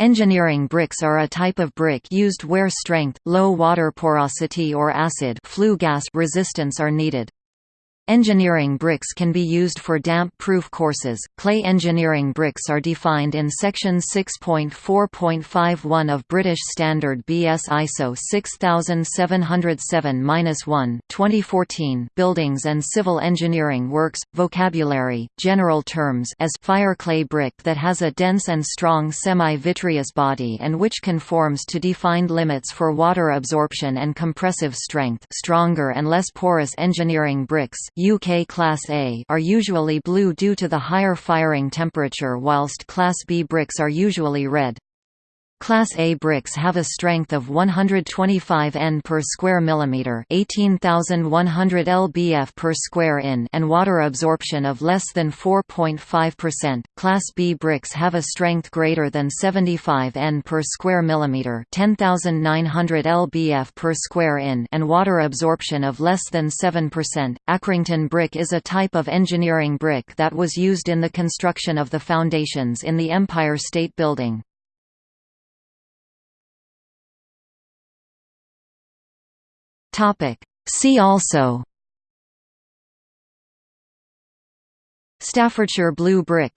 Engineering bricks are a type of brick used where strength, low water porosity or acid flue gas resistance are needed. Engineering bricks can be used for damp-proof courses. Clay engineering bricks are defined in section 6.4.51 of British Standard BS ISO 6707-1, 2014. Buildings and civil engineering works vocabulary, general terms as fire clay brick that has a dense and strong semi-vitreous body and which conforms to defined limits for water absorption and compressive strength. Stronger and less porous engineering bricks UK Class A are usually blue due to the higher firing temperature whilst Class B bricks are usually red. Class A bricks have a strength of 125 N per square millimeter, 18100 lbf per square in, and water absorption of less than 4.5%. Class B bricks have a strength greater than 75 N per square millimeter, 10900 lbf per square in, and water absorption of less than 7%. Accrington brick is a type of engineering brick that was used in the construction of the foundations in the Empire State Building. Topic. See also Staffordshire blue brick